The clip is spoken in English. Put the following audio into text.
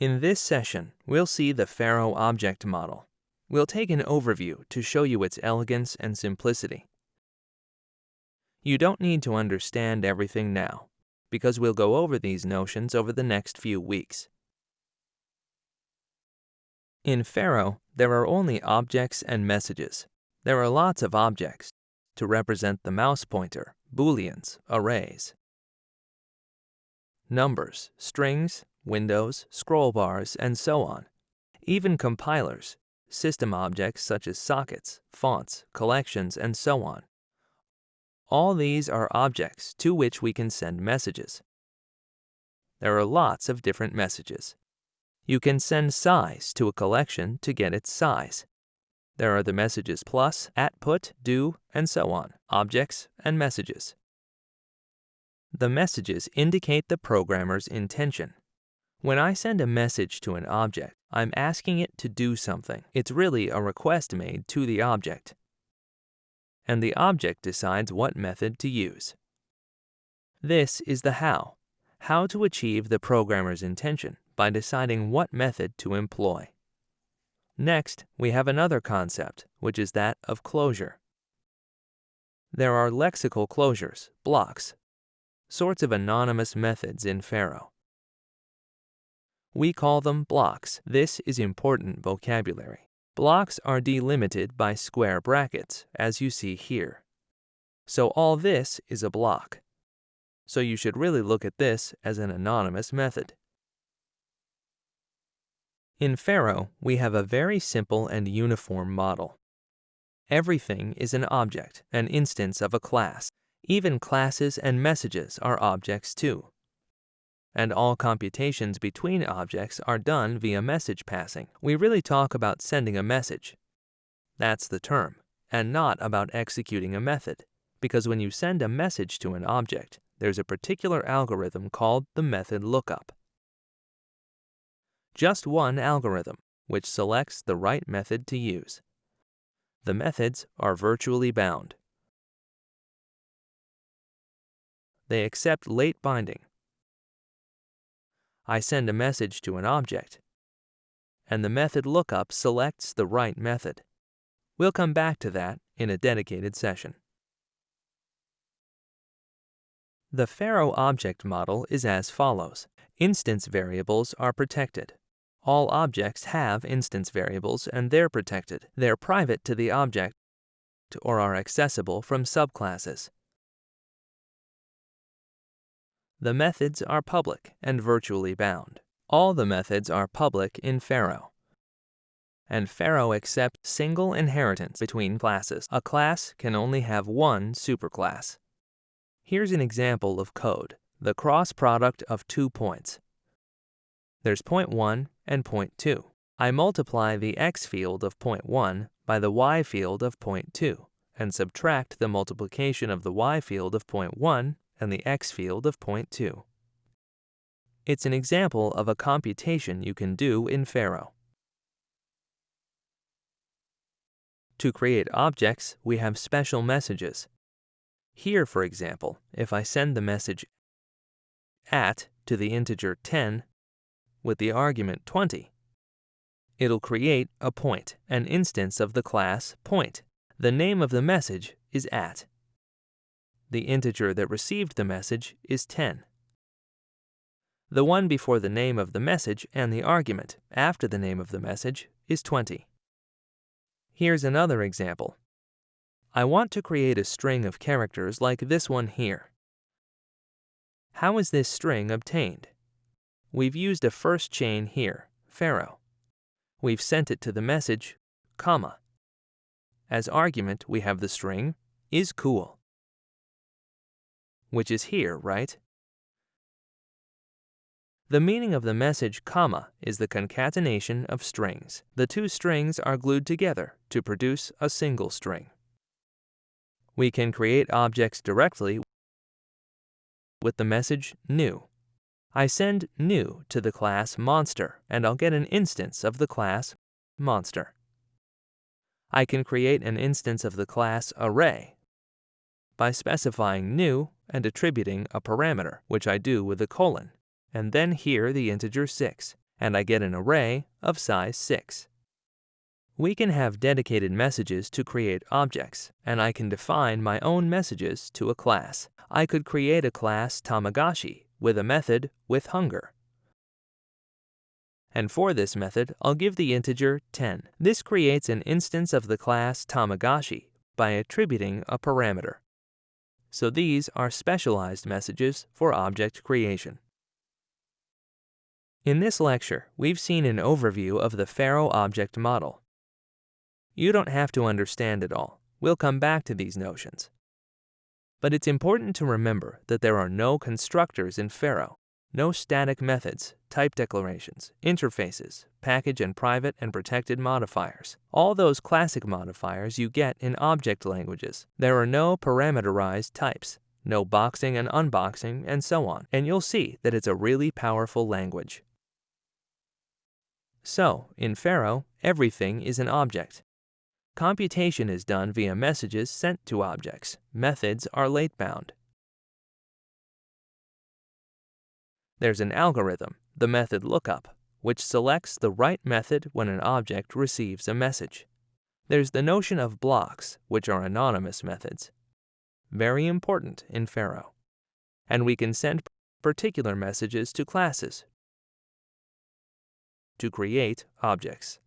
In this session, we'll see the Pharo object model. We'll take an overview to show you its elegance and simplicity. You don't need to understand everything now, because we'll go over these notions over the next few weeks. In Pharo, there are only objects and messages. There are lots of objects to represent the mouse pointer, booleans, arrays, numbers, strings, windows, scroll bars, and so on. Even compilers, system objects such as sockets, fonts, collections, and so on. All these are objects to which we can send messages. There are lots of different messages. You can send size to a collection to get its size. There are the messages plus, at put, do, and so on, objects and messages. The messages indicate the programmer's intention. When I send a message to an object, I'm asking it to do something. It's really a request made to the object and the object decides what method to use. This is the how, how to achieve the programmer's intention by deciding what method to employ. Next, we have another concept, which is that of closure. There are lexical closures, blocks, sorts of anonymous methods in Pharo. We call them blocks. This is important vocabulary. Blocks are delimited by square brackets, as you see here. So all this is a block. So you should really look at this as an anonymous method. In Pharo, we have a very simple and uniform model. Everything is an object, an instance of a class. Even classes and messages are objects too and all computations between objects are done via message passing. We really talk about sending a message. That's the term, and not about executing a method, because when you send a message to an object, there's a particular algorithm called the method lookup. Just one algorithm, which selects the right method to use. The methods are virtually bound. They accept late binding, I send a message to an object, and the method lookup selects the right method. We'll come back to that in a dedicated session. The Pharo object model is as follows. Instance variables are protected. All objects have instance variables and they're protected. They're private to the object or are accessible from subclasses. The methods are public and virtually bound. All the methods are public in Pharo. And Pharo accepts single inheritance between classes. A class can only have one superclass. Here's an example of code, the cross product of two points. There's point 1 and point 2. I multiply the x field of point 1 by the y field of point 2 and subtract the multiplication of the y field of point 1 and the x field of point 2. It's an example of a computation you can do in Pharo. To create objects, we have special messages. Here, for example, if I send the message at to the integer 10 with the argument 20, it'll create a point, an instance of the class point. The name of the message is at. The integer that received the message is 10. The one before the name of the message and the argument after the name of the message is 20. Here's another example. I want to create a string of characters like this one here. How is this string obtained? We've used a first chain here, Pharo. We've sent it to the message, comma. As argument, we have the string is cool which is here, right? The meaning of the message comma is the concatenation of strings. The two strings are glued together to produce a single string. We can create objects directly with the message new. I send new to the class monster and I'll get an instance of the class monster. I can create an instance of the class array by specifying new and attributing a parameter, which I do with a colon, and then here the integer 6. and I get an array of size 6. We can have dedicated messages to create objects, and I can define my own messages to a class. I could create a class Tamagotchi with a method with hunger. And for this method, I'll give the integer 10. This creates an instance of the class Tamagotchi by attributing a parameter. So these are specialized messages for object creation. In this lecture, we've seen an overview of the Pharo object model. You don't have to understand it all. We'll come back to these notions. But it's important to remember that there are no constructors in Pharo, no static methods, type declarations, interfaces, package and private and protected modifiers. All those classic modifiers you get in object languages. There are no parameterized types, no boxing and unboxing, and so on. And you'll see that it's a really powerful language. So, in Pharo, everything is an object. Computation is done via messages sent to objects. Methods are late-bound. There's an algorithm, the method lookup, which selects the right method when an object receives a message. There's the notion of blocks, which are anonymous methods. Very important in Pharo. And we can send particular messages to classes to create objects.